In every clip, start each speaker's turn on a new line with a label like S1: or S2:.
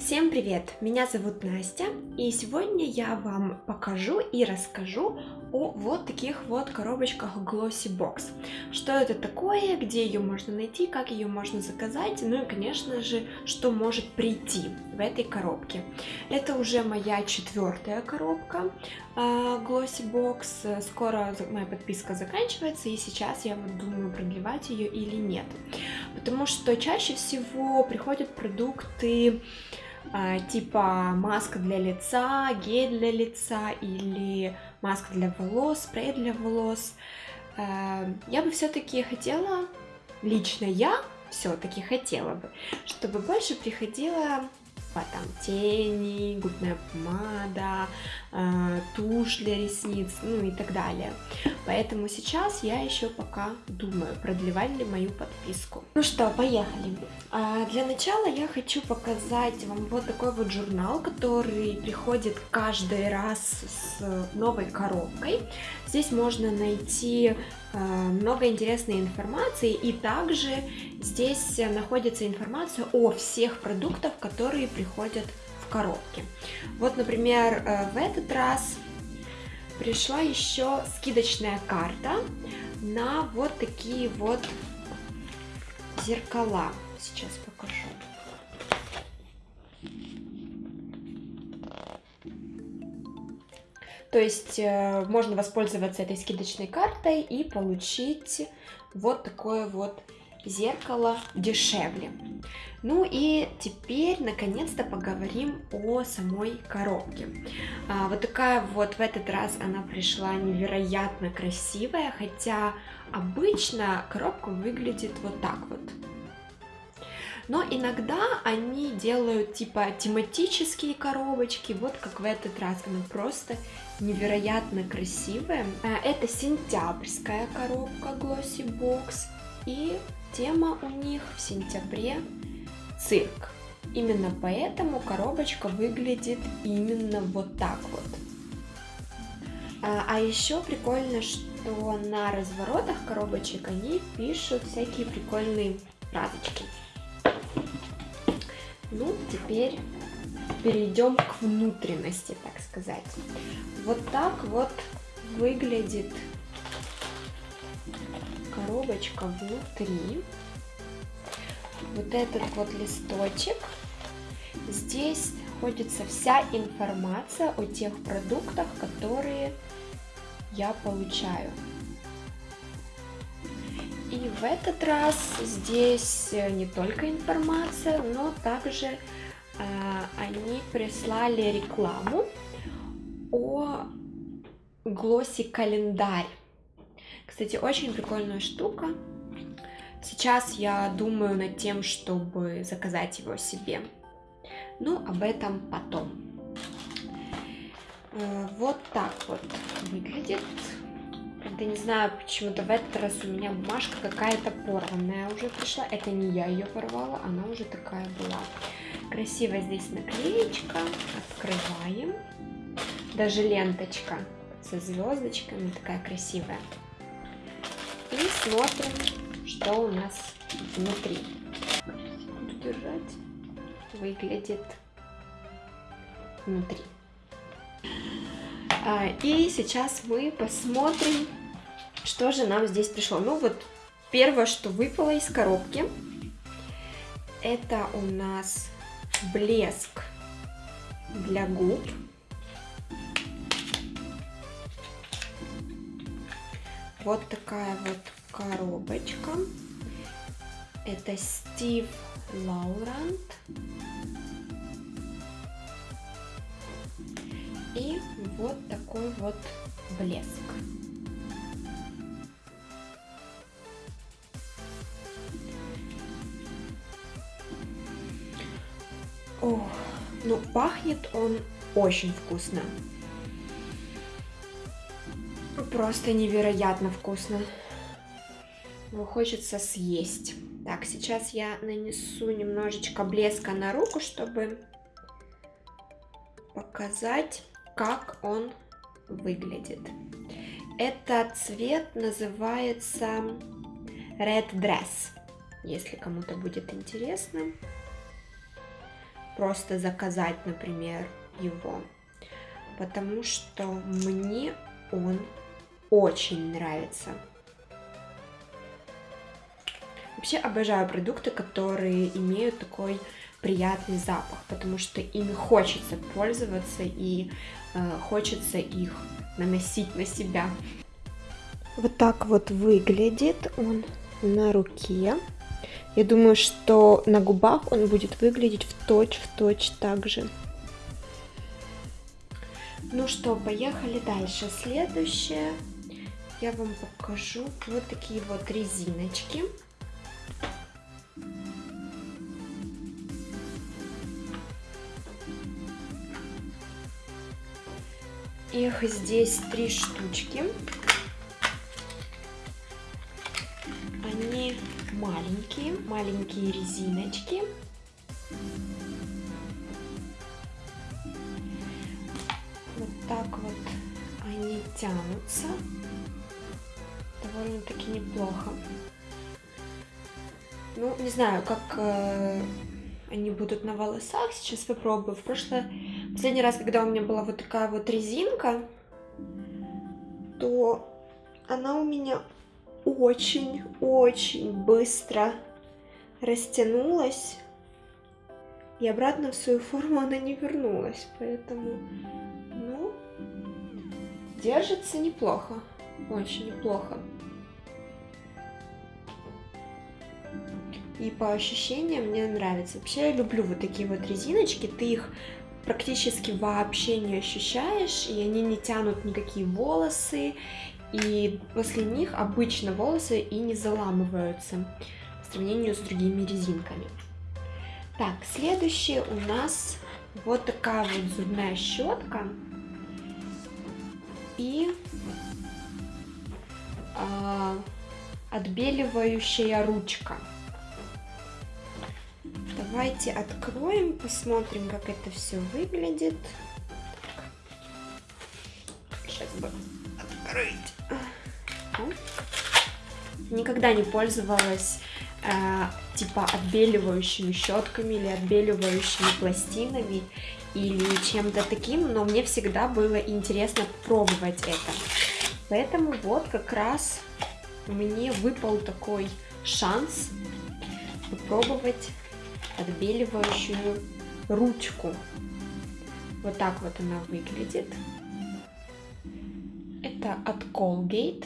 S1: Всем привет! Меня зовут Настя, и сегодня я вам покажу и расскажу о вот таких вот коробочках Glossy Box. Что это такое, где ее можно найти, как ее можно заказать, ну и, конечно же, что может прийти в этой коробке. Это уже моя четвертая коробка uh, Glossy Box. Скоро моя подписка заканчивается, и сейчас я вот думаю, продлевать ее или нет. Потому что чаще всего приходят продукты а, типа маска для лица, гель для лица или маска для волос, спрей для волос. А, я бы все-таки хотела, лично я все-таки хотела бы, чтобы больше приходила типа там тени, губная помада, э, тушь для ресниц, ну и так далее. Поэтому сейчас я еще пока думаю, продлевать ли мою подписку. Ну что, поехали. А, для начала я хочу показать вам вот такой вот журнал, который приходит каждый раз с новой коробкой. Здесь можно найти много интересной информации и также здесь находится информация о всех продуктах, которые приходят в коробке. Вот, например, э, в этот раз пришла еще скидочная карта на вот такие вот зеркала. Сейчас покажу. То есть э, можно воспользоваться этой скидочной картой и получить вот такое вот зеркало дешевле. Ну и теперь наконец-то поговорим о самой коробке. А, вот такая вот в этот раз она пришла невероятно красивая, хотя обычно коробка выглядит вот так вот. Но иногда они делают типа тематические коробочки, вот как в этот раз она просто невероятно красивая. Это сентябрьская коробка Glossy Box и тема у них в сентябре цирк. Именно поэтому коробочка выглядит именно вот так вот. А, а еще прикольно, что на разворотах коробочек они пишут всякие прикольные фразочки. Ну, теперь перейдем к внутренности, так сказать. Вот так вот выглядит коробочка внутри. Вот этот вот листочек. Здесь находится вся информация о тех продуктах, которые я получаю. И в этот раз здесь не только информация, но также э, они прислали рекламу о глоссе календарь. Кстати, очень прикольная штука. Сейчас я думаю над тем, чтобы заказать его себе. Ну, об этом потом. Э, вот так вот выглядит Правда, не знаю, почему-то в этот раз у меня бумажка какая-то порванная уже пришла. Это не я ее порвала, она уже такая была. Красивая здесь наклеечка. Открываем. Даже ленточка со звездочками такая красивая. И смотрим, что у нас внутри. Буду держать. Выглядит внутри. А, и сейчас мы посмотрим, что же нам здесь пришло. Ну вот, первое, что выпало из коробки, это у нас блеск для губ. Вот такая вот коробочка. Это Стив Лаурант. И вот такой вот блеск. О, ну пахнет он очень вкусно. Просто невероятно вкусно. Его хочется съесть. Так, сейчас я нанесу немножечко блеска на руку, чтобы показать как он выглядит. Этот цвет называется Red Dress, если кому-то будет интересно. просто заказать, например, его, потому что мне он очень нравится. Вообще обожаю продукты, которые имеют такой приятный запах, потому что ими хочется пользоваться и э, хочется их наносить на себя. Вот так вот выглядит он на руке. Я думаю, что на губах он будет выглядеть в точь-в-точь так же. Ну что, поехали дальше. Следующее я вам покажу вот такие вот резиночки. Их здесь три штучки. Они маленькие, маленькие резиночки. Вот так вот они тянутся. Довольно-таки неплохо. Ну, не знаю, как э, они будут на волосах. Сейчас попробую. В прошлое, последний раз, когда у меня была вот такая вот резинка, то она у меня очень-очень быстро растянулась. И обратно в свою форму она не вернулась. Поэтому, ну, держится неплохо. Очень неплохо. И по ощущениям мне нравится. Вообще я люблю вот такие вот резиночки. Ты их практически вообще не ощущаешь, и они не тянут никакие волосы, и после них обычно волосы и не заламываются по сравнению с другими резинками. Так, следующее у нас вот такая вот зубная щетка и э, отбеливающая ручка. Давайте откроем, посмотрим, как это все выглядит. Сейчас бы открыть. Никогда не пользовалась э, типа отбеливающими щетками или отбеливающими пластинами или чем-то таким, но мне всегда было интересно пробовать это. Поэтому вот как раз мне выпал такой шанс попробовать отбеливающую ручку. Вот так вот она выглядит. Это от Colgate.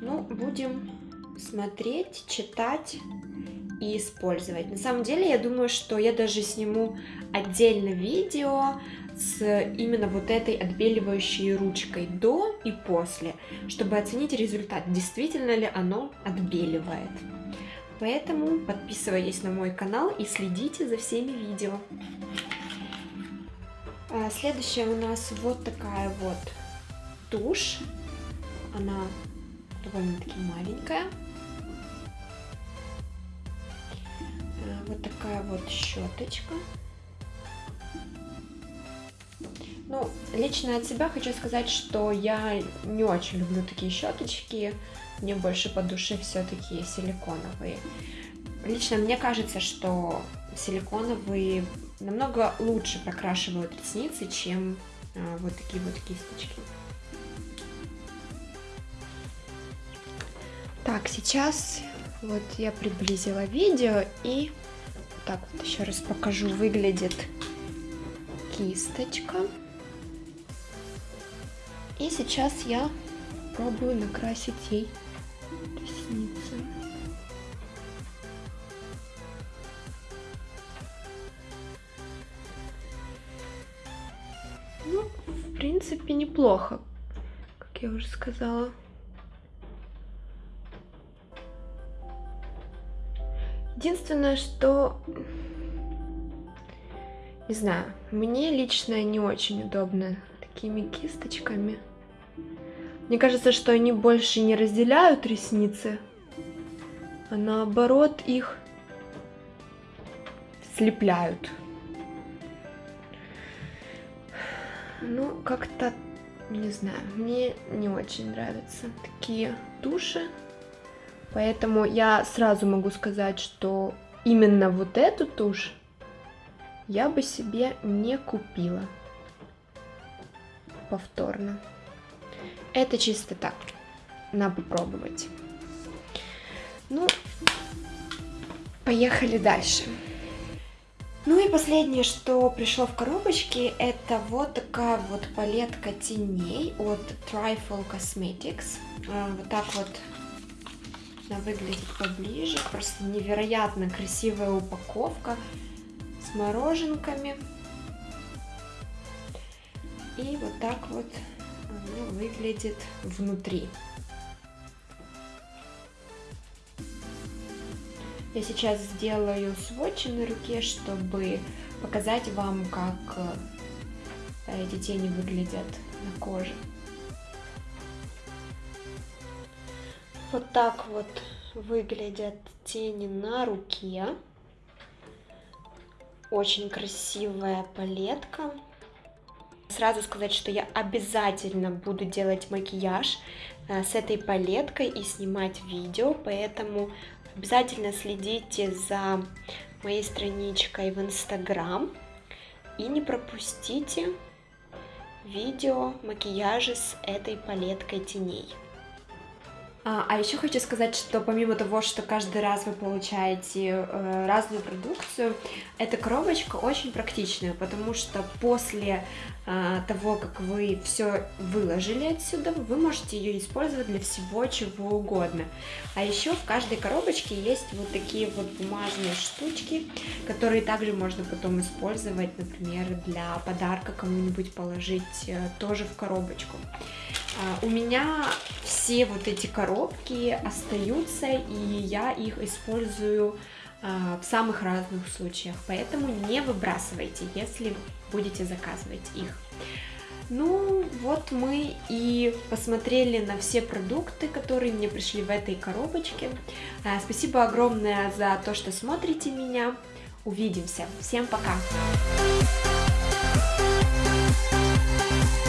S1: Ну, будем смотреть, читать и использовать. На самом деле, я думаю, что я даже сниму отдельно видео с именно вот этой отбеливающей ручкой до и после, чтобы оценить результат, действительно ли оно отбеливает. Поэтому подписывайтесь на мой канал и следите за всеми видео. А, следующая у нас вот такая вот тушь. Она довольно-таки маленькая. А, вот такая вот щеточка. Ну, лично от себя хочу сказать, что я не очень люблю такие щеточки. Мне больше по душе все-таки силиконовые. Лично мне кажется, что силиконовые намного лучше прокрашивают ресницы, чем а, вот такие вот кисточки. Так, сейчас вот я приблизила видео и так вот еще раз покажу, выглядит кисточка. И сейчас я пробую накрасить ей ресницы. Ну, в принципе, неплохо, как я уже сказала. Единственное, что... Не знаю, мне лично не очень удобно такими кисточками. Мне кажется, что они больше не разделяют ресницы, а наоборот их слепляют. Ну, как-то, не знаю, мне не очень нравятся такие туши. Поэтому я сразу могу сказать, что именно вот эту тушь я бы себе не купила повторно. Это чисто так, на попробовать. Ну, поехали дальше. Ну и последнее, что пришло в коробочке, это вот такая вот палетка теней от Trifle Cosmetics. А, вот так вот она выглядит поближе. Просто невероятно красивая упаковка с мороженками. И вот так вот она выглядит внутри. Я сейчас сделаю сводчи на руке, чтобы показать вам, как э, эти тени выглядят на коже. Вот так вот выглядят тени на руке. Очень красивая палетка. Сразу сказать, что я обязательно буду делать макияж э, с этой палеткой и снимать видео, поэтому Обязательно следите за моей страничкой в Инстаграм и не пропустите видео макияжа с этой палеткой теней. А, а еще хочу сказать, что помимо того, что каждый раз вы получаете э, разную продукцию, эта коробочка очень практичная, потому что после того, как вы все выложили отсюда, вы можете ее использовать для всего чего угодно. А еще в каждой коробочке есть вот такие вот бумажные штучки, которые также можно потом использовать, например, для подарка кому-нибудь положить э, тоже в коробочку. А, у меня все вот эти коробки остаются, и я их использую а, в самых разных случаях, поэтому не выбрасывайте, если будете заказывать их. Ну, вот мы и посмотрели на все продукты, которые мне пришли в этой коробочке. А, спасибо огромное за то, что смотрите меня. Увидимся. Всем пока!